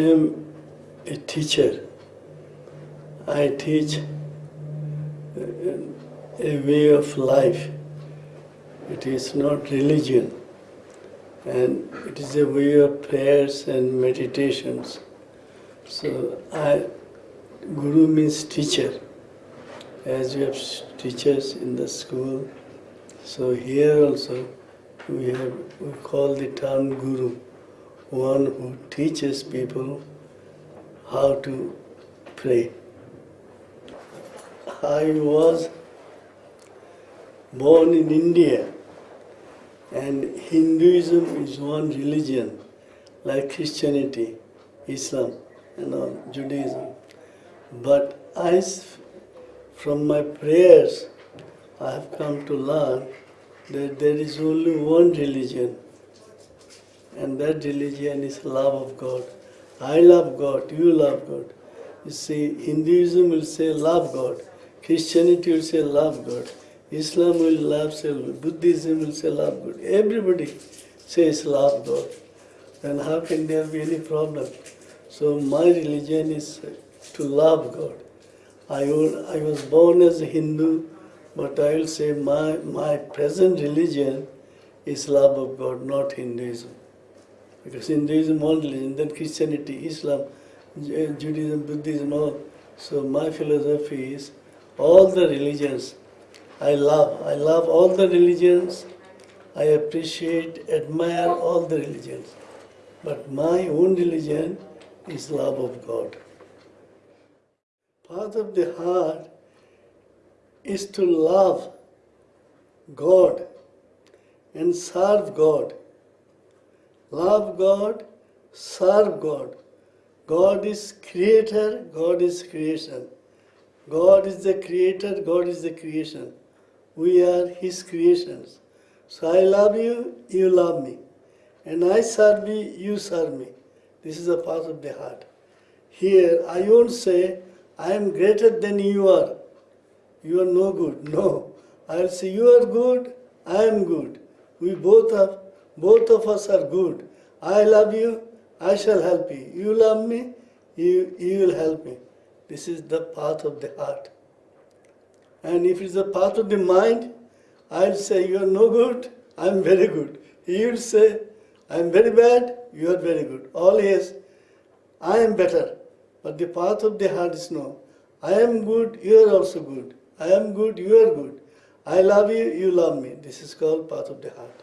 am a teacher. I teach a way of life. It is not religion. And it is a way of prayers and meditations. So I, Guru means teacher. As we have teachers in the school, so here also we have we call the term Guru, one who teaches people how to pray. I was born in India and Hinduism is one religion like Christianity, Islam and all, Judaism. But I, from my prayers, I have come to learn that there is only one religion and that religion is love of God. I love God, you love God. You see, Hinduism will say love God, Christianity will say love God, Islam will love say Buddhism will say love God. Everybody says love God. Then how can there be any problem? So my religion is to love God. I, I was born as a Hindu, but I will say my, my present religion is love of God, not Hinduism. Because Hinduism one religion, then Christianity, Islam, eh, Judaism, Buddhism, all. So my philosophy is all the religions I love. I love all the religions. I appreciate, admire all the religions. But my own religion is love of God. Part of the heart is to love God and serve God. Love God, serve God. God is creator, God is creation. God is the creator, God is the creation. We are His creations. So I love you, you love me. And I serve you, you serve me. This is the path of the heart. Here, I won't say, I am greater than you are. You are no good. No. I will say, you are good, I am good. We both are, both of us are good. I love you, I shall help you. You love me, you, you will help me. This is the path of the heart. And if it's the path of the mind, I'll say, You are no good, I'm very good. He will say, I'm very bad, you are very good. All is, I am better. But the path of the heart is no. I am good, you are also good. I am good, you are good. I love you, you love me. This is called path of the heart.